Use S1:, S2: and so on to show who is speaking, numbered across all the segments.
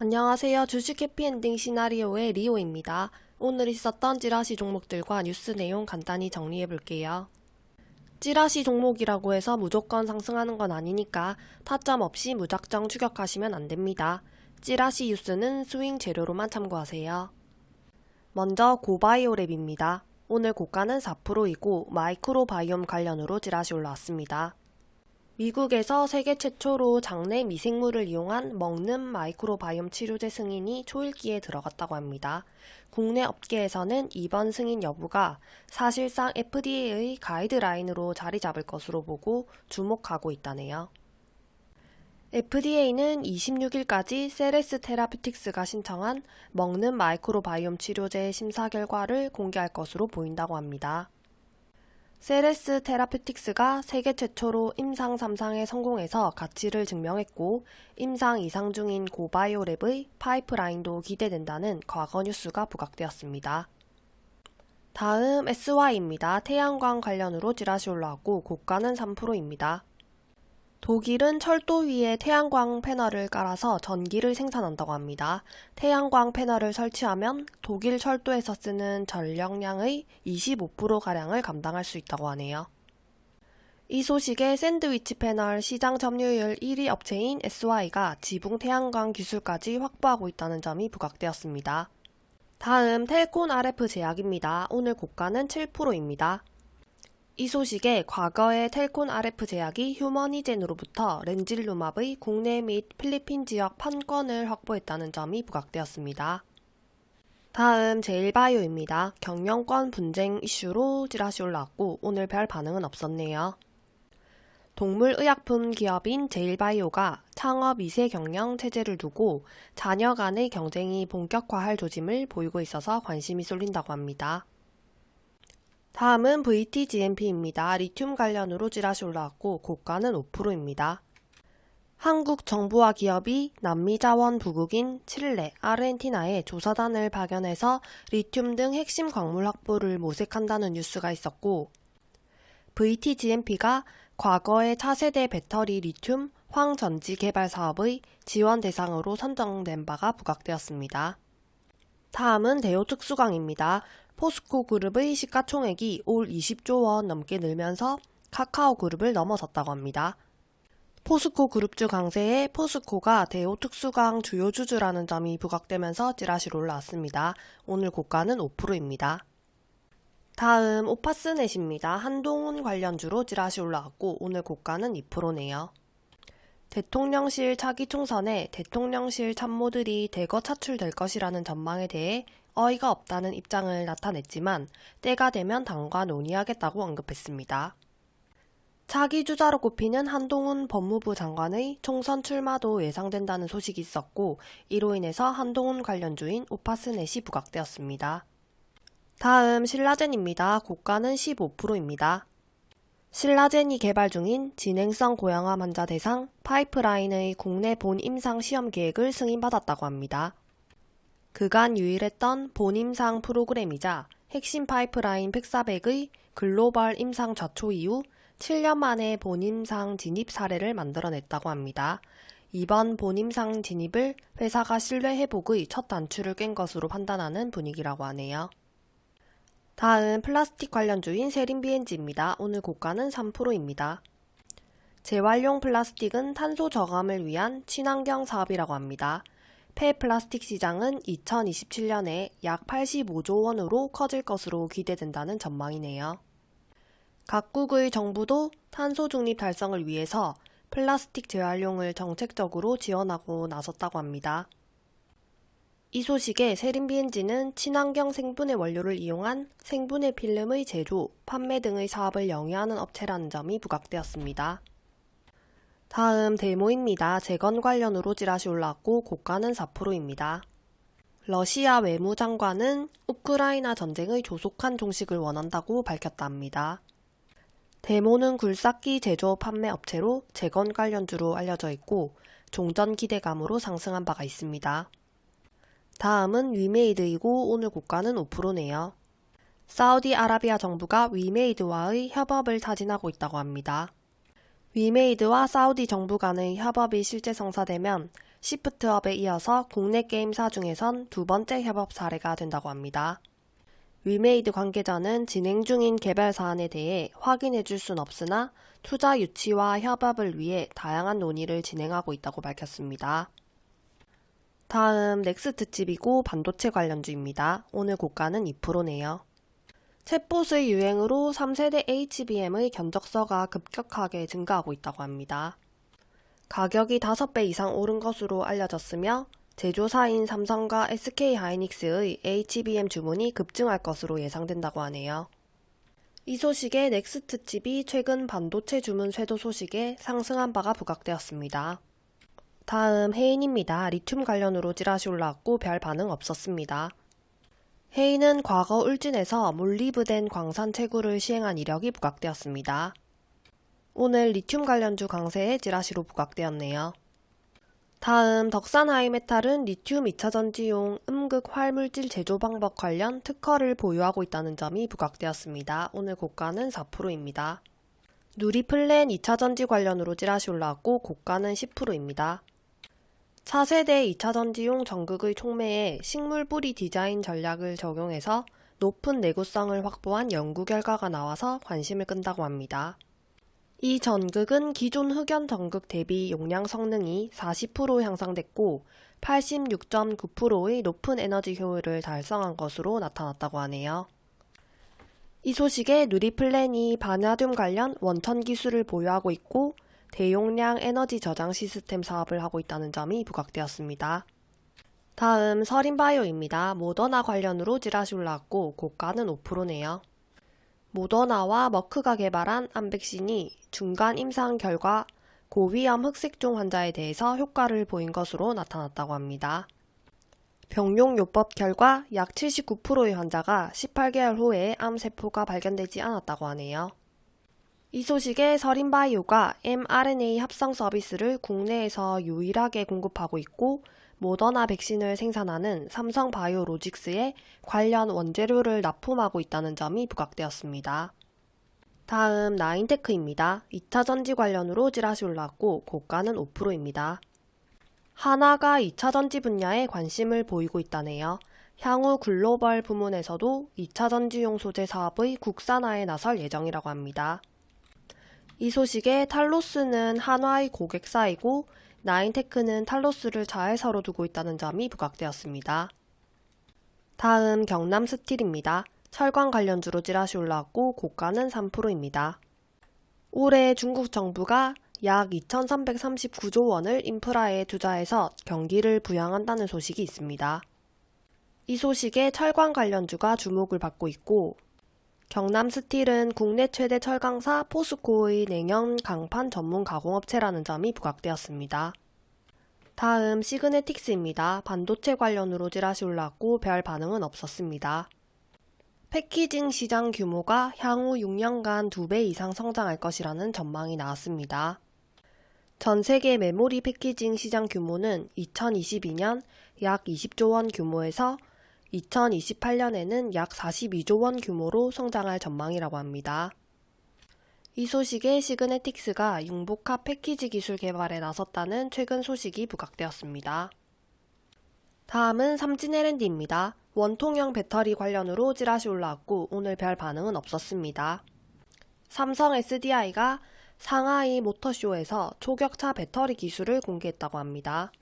S1: 안녕하세요. 주식 해피엔딩 시나리오의 리오입니다. 오늘 있었던 찌라시 종목들과 뉴스 내용 간단히 정리해 볼게요. 찌라시 종목이라고 해서 무조건 상승하는 건 아니니까 타점 없이 무작정 추격하시면 안 됩니다. 찌라시 뉴스는 스윙 재료로만 참고하세요. 먼저 고바이오랩입니다. 오늘 고가는 4%이고 마이크로바이옴 관련으로 찌라시 올라왔습니다. 미국에서 세계 최초로 장내 미생물을 이용한 먹는 마이크로바이옴 치료제 승인이 초읽기에 들어갔다고 합니다. 국내 업계에서는 이번 승인 여부가 사실상 FDA의 가이드라인으로 자리 잡을 것으로 보고 주목하고 있다네요. FDA는 26일까지 세레스 테라피틱스가 신청한 먹는 마이크로바이옴 치료제 심사 결과를 공개할 것으로 보인다고 합니다. 세레스 테라피틱스가 세계 최초로 임상 3상에 성공해서 가치를 증명했고 임상 2상 중인 고바이오랩의 파이프라인도 기대된다는 과거 뉴스가 부각되었습니다. 다음 SY입니다. 태양광 관련으로 지라시 올라왔고 고가는 3%입니다. 독일은 철도 위에 태양광 패널을 깔아서 전기를 생산한다고 합니다. 태양광 패널을 설치하면 독일 철도에서 쓰는 전력량의 25%가량을 감당할 수 있다고 하네요. 이 소식에 샌드위치 패널 시장 점유율 1위 업체인 SY가 지붕 태양광 기술까지 확보하고 있다는 점이 부각되었습니다. 다음 텔콘 RF 제약입니다. 오늘 고가는 7%입니다. 이 소식에 과거의 텔콘 RF 제약이 휴머니젠으로부터 렌질루맙의 국내 및 필리핀 지역 판권을 확보했다는 점이 부각되었습니다. 다음 제일바이오입니다. 경영권 분쟁 이슈로 찌라시 올라왔고 오늘 별 반응은 없었네요. 동물의약품 기업인 제일바이오가 창업 2세 경영 체제를 두고 자녀 간의 경쟁이 본격화할 조짐을 보이고 있어서 관심이 쏠린다고 합니다. 다음은 VTGMP입니다. 리튬 관련으로 찌라시 올라왔고 고가는 5%입니다. 한국 정부와 기업이 남미 자원 부국인 칠레, 아르헨티나에 조사단을 파견해서 리튬 등 핵심 광물 확보를 모색한다는 뉴스가 있었고 VTGMP가 과거의 차세대 배터리 리튬 황전지 개발 사업의 지원 대상으로 선정된 바가 부각되었습니다. 다음은 대우 특수광입니다. 포스코 그룹의 시가총액이 올 20조 원 넘게 늘면서 카카오 그룹을 넘어섰다고 합니다. 포스코 그룹주 강세에 포스코가 대우 특수강 주요 주주라는 점이 부각되면서 찌라시로 올라왔습니다. 오늘 고가는 5%입니다. 다음 오파스넷입니다. 한동훈 관련주로 찌라시 올라왔고 오늘 고가는 2%네요. 대통령실 차기 총선에 대통령실 참모들이 대거 차출될 것이라는 전망에 대해 어이가 없다는 입장을 나타냈지만 때가 되면 당과 논의하겠다고 언급했습니다. 차기 주자로 꼽히는 한동훈 법무부 장관의 총선 출마도 예상된다는 소식이 있었고 이로 인해서 한동훈 관련주인 오파스넷이 부각되었습니다. 다음 신라젠입니다. 고가는 15%입니다. 신라젠이 개발 중인 진행성 고형암 환자 대상 파이프라인의 국내 본 임상 시험 계획을 승인받았다고 합니다. 그간 유일했던 본 임상 프로그램이자 핵심 파이프라인 팩사백의 글로벌 임상 좌초 이후 7년 만에 본임상 진입 사례를 만들어냈다고 합니다. 이번 본임상 진입을 회사가 신뢰 회복의 첫 단추를 깬 것으로 판단하는 분위기라고 하네요. 다음 플라스틱 관련주인 세린비엔지입니다. 오늘 고가는 3%입니다. 재활용 플라스틱은 탄소 저감을 위한 친환경 사업이라고 합니다. 폐플라스틱 시장은 2027년에 약 85조 원으로 커질 것으로 기대된다는 전망이네요. 각국의 정부도 탄소 중립 달성을 위해서 플라스틱 재활용을 정책적으로 지원하고 나섰다고 합니다. 이 소식에 세린비엔지는 친환경 생분해 원료를 이용한 생분해 필름의 제조, 판매 등의 사업을 영위하는 업체라는 점이 부각되었습니다. 다음 데모입니다. 재건 관련으로 찌라시 올라왔고 고가는 4%입니다. 러시아 외무장관은 우크라이나 전쟁의 조속한 종식을 원한다고 밝혔다 합니다. 데모는 굴삭기 제조 판매 업체로 재건 관련주로 알려져 있고 종전 기대감으로 상승한 바가 있습니다. 다음은 위메이드이고 오늘 고가는 5%네요. 사우디아라비아 정부가 위메이드와의 협업을 타진하고 있다고 합니다. 위메이드와 사우디 정부 간의 협업이 실제 성사되면 시프트업에 이어서 국내 게임사 중에선 두 번째 협업 사례가 된다고 합니다. 위메이드 관계자는 진행 중인 개발 사안에 대해 확인해 줄 순 없으나 투자 유치와 협업을 위해 다양한 논의를 진행하고 있다고 밝혔습니다. 다음 넥스트 칩이고 반도체 관련주입니다. 오늘 고가는 2%네요. 챗봇의 유행으로 3세대 HBM의 견적서가 급격하게 증가하고 있다고 합니다. 가격이 5배 이상 오른 것으로 알려졌으며 제조사인 삼성과 SK 하이닉스의 HBM 주문이 급증할 것으로 예상된다고 하네요. 이 소식에 넥스트 칩이 최근 반도체 주문 쇄도 소식에 상승한 바가 부각되었습니다. 다음 해인입니다. 리튬 관련으로 찌라시 올라왔고 별 반응 없었습니다. 해인은 과거 울진에서 몰리브덴 광산 채굴을 시행한 이력이 부각되었습니다. 오늘 리튬 관련주 강세에 찌라시로 부각되었네요. 다음 덕산 하이메탈은 리튬 2차전지용 음극 활물질 제조 방법 관련 특허를 보유하고 있다는 점이 부각되었습니다. 오늘 고가는 4%입니다. 누리플랜 2차전지 관련으로 찌라시 올라왔고 고가는 10%입니다. 차세대 2차 전지용 전극의 촉매에 식물 뿌리 디자인 전략을 적용해서 높은 내구성을 확보한 연구 결과가 나와서 관심을 끈다고 합니다. 이 전극은 기존 흑연 전극 대비 용량 성능이 40% 향상됐고 86.9%의 높은 에너지 효율을 달성한 것으로 나타났다고 하네요. 이 소식에 누리플랜이 바나듐 관련 원천 기술을 보유하고 있고 대용량 에너지 저장 시스템 사업을 하고 있다는 점이 부각되었습니다. 다음 서린바이오입니다. 모더나 관련으로 찌라시 올라왔고 고가는 5%네요. 모더나와 머크가 개발한 암백신이 중간 임상 결과 고위험 흑색종 환자에 대해서 효과를 보인 것으로 나타났다고 합니다. 병용요법 결과 약 79%의 환자가 18개월 후에 암세포가 발견되지 않았다고 하네요. 이 소식에 서린바이오가 mRNA 합성 서비스를 국내에서 유일하게 공급하고 있고 모더나 백신을 생산하는 삼성바이오로직스에 관련 원재료를 납품하고 있다는 점이 부각되었습니다. 다음 나인테크입니다. 2차 전지 관련으로 찌라시 올랐고 고가는 5%입니다. 하나가 2차 전지 분야에 관심을 보이고 있다네요. 향후 글로벌 부문에서도 2차 전지용 소재 사업의 국산화에 나설 예정이라고 합니다. 이 소식에 탈로스는 한화의 고객사이고 나인테크는 탈로스를 자회사로 두고 있다는 점이 부각되었습니다. 다음 경남 스틸입니다. 철강 관련주로 찌라시 올라왔고 고가는 3%입니다. 올해 중국 정부가 약 2,339조 원을 인프라에 투자해서 경기를 부양한다는 소식이 있습니다. 이 소식에 철강 관련주가 주목을 받고 있고 경남 스틸은 국내 최대 철강사 포스코의 냉연 강판 전문 가공업체라는 점이 부각되었습니다. 다음 시그네틱스입니다. 반도체 관련으로 찌라시 올랐고 별 반응은 없었습니다. 패키징 시장 규모가 향후 6년간 2배 이상 성장할 것이라는 전망이 나왔습니다. 전 세계 메모리 패키징 시장 규모는 2022년 약 20조 원 규모에서 2028년에는 약 42조 원 규모로 성장할 전망이라고 합니다. 이 소식에 시그네틱스가 융복합 패키지 기술 개발에 나섰다는 최근 소식이 부각되었습니다. 다음은 삼진 L&D입니다. 원통형 배터리 관련으로 찌라시 올라왔고 오늘 별 반응은 없었습니다. 삼성 SDI가 상하이 모터쇼에서 초격차 배터리 기술을 공개했다고 합니다.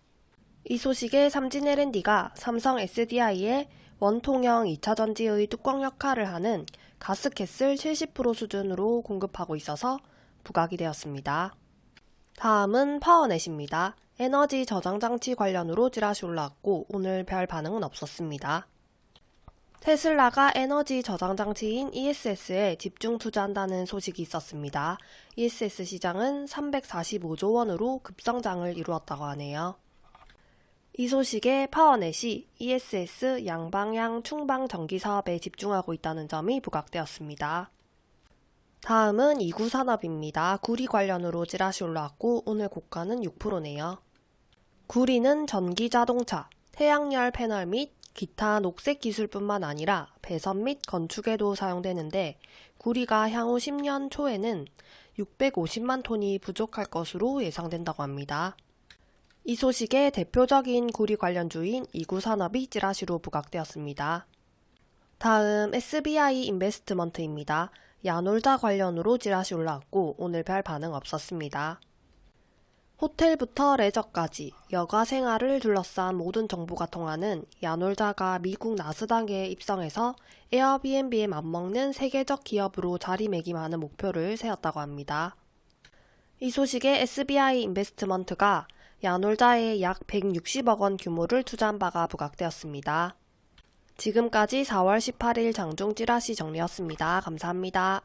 S1: 이 소식에 삼진 L&D가 삼성 SDI에 원통형 2차전지의 뚜껑 역할을 하는 가스켓을 70% 수준으로 공급하고 있어서 부각이 되었습니다. 다음은 파워넷입니다. 에너지 저장 장치 관련으로 찌라시 올라왔고 오늘 별 반응은 없었습니다. 테슬라가 에너지 저장 장치인 ESS에 집중 투자한다는 소식이 있었습니다. ESS 시장은 345조 원으로 급성장을 이루었다고 하네요. 이 소식에 파워넷이 ESS 양방향 충방 전기 사업에 집중하고 있다는 점이 부각되었습니다. 다음은 이구 산업입니다. 구리 관련으로 찌라시 올라왔고 오늘 고가는 6%네요. 구리는 전기 자동차, 태양열 패널 및 기타 녹색 기술뿐만 아니라 배선 및 건축에도 사용되는데 구리가 향후 10년 초에는 650만 톤이 부족할 것으로 예상된다고 합니다. 이 소식에 대표적인 구리 관련주인 이구산업이 찌라시로 부각되었습니다. 다음 SBI 인베스트먼트입니다. 야놀자 관련으로 찌라시 올라왔고 오늘 별 반응 없었습니다. 호텔부터 레저까지 여가 생활을 둘러싼 모든 정보가 통하는 야놀자가 미국 나스닥에 입성해서 에어비앤비에 맞먹는 세계적 기업으로 자리매김하는 목표를 세웠다고 합니다. 이 소식에 SBI 인베스트먼트가 야놀자에 약 160억 원 규모를 투자한 바가 부각되었습니다. 지금까지 4월 18일 장중 찌라시 정리였습니다. 감사합니다.